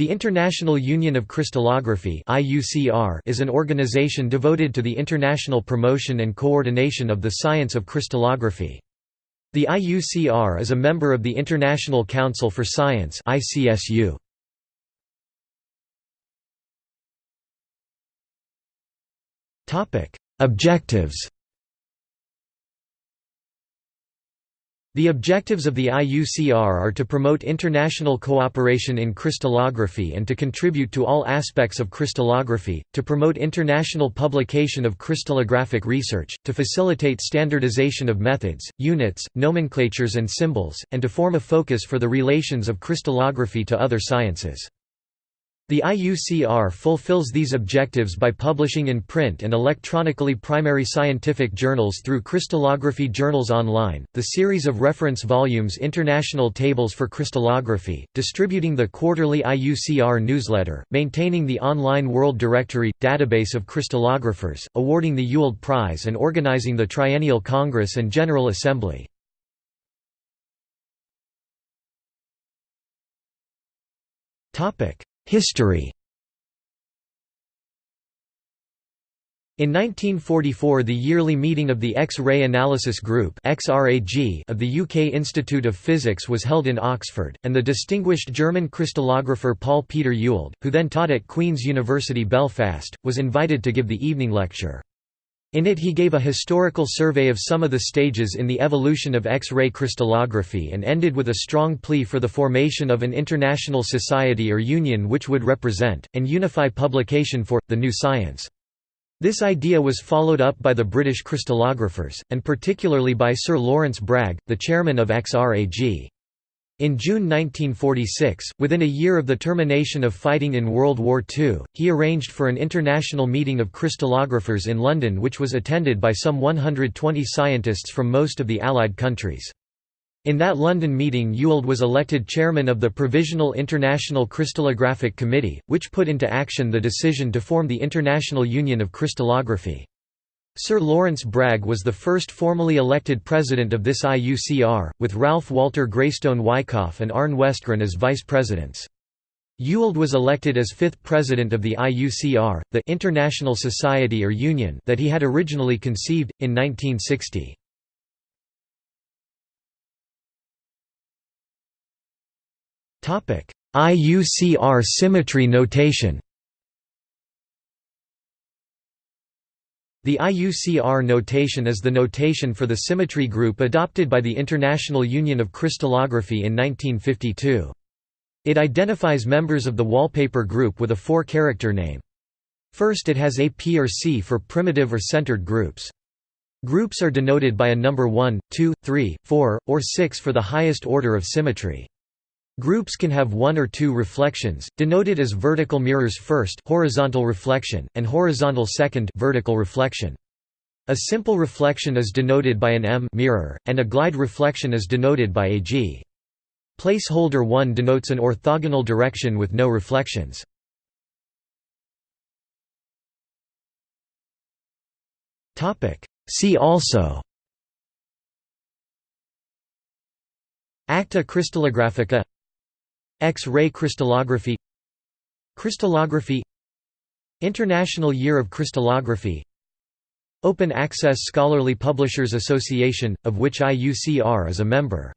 The International Union of Crystallography is an organization devoted to the international promotion and coordination of the science of crystallography. The IUCR is a member of the International Council for Science Objectives The objectives of the IUCR are to promote international cooperation in crystallography and to contribute to all aspects of crystallography, to promote international publication of crystallographic research, to facilitate standardization of methods, units, nomenclatures and symbols, and to form a focus for the relations of crystallography to other sciences. The IUCR fulfills these objectives by publishing in print and electronically primary scientific journals through Crystallography Journals Online, the series of reference volumes International Tables for Crystallography, distributing the quarterly IUCR newsletter, maintaining the online World Directory – database of crystallographers, awarding the Ewald Prize and organizing the Triennial Congress and General Assembly. Topic History In 1944 the yearly meeting of the X-ray Analysis Group of the UK Institute of Physics was held in Oxford, and the distinguished German crystallographer Paul Peter Ewald, who then taught at Queen's University Belfast, was invited to give the evening lecture. In it he gave a historical survey of some of the stages in the evolution of X-ray crystallography and ended with a strong plea for the formation of an international society or union which would represent, and unify publication for, the new science. This idea was followed up by the British crystallographers, and particularly by Sir Lawrence Bragg, the chairman of XRAG. In June 1946, within a year of the termination of fighting in World War II, he arranged for an international meeting of crystallographers in London which was attended by some 120 scientists from most of the Allied countries. In that London meeting Ewald was elected chairman of the Provisional International Crystallographic Committee, which put into action the decision to form the International Union of Crystallography. Sir Lawrence Bragg was the first formally elected president of this IUCR, with Ralph Walter Graystone Wyckoff and Arne Westgren as vice-presidents. Ewald was elected as fifth president of the IUCR, the International Society or Union that he had originally conceived, in 1960. IUCR symmetry notation The IUCR notation is the notation for the symmetry group adopted by the International Union of Crystallography in 1952. It identifies members of the wallpaper group with a four-character name. First it has a P or C for primitive or centered groups. Groups are denoted by a number 1, 2, 3, 4, or 6 for the highest order of symmetry. Groups can have one or two reflections, denoted as vertical mirrors first horizontal reflection, and horizontal second vertical reflection. A simple reflection is denoted by an M mirror, and a glide reflection is denoted by a G. Placeholder 1 denotes an orthogonal direction with no reflections. See also Acta crystallographica X-ray crystallography Crystallography International Year of Crystallography Open Access Scholarly Publishers Association, of which IUCR is a member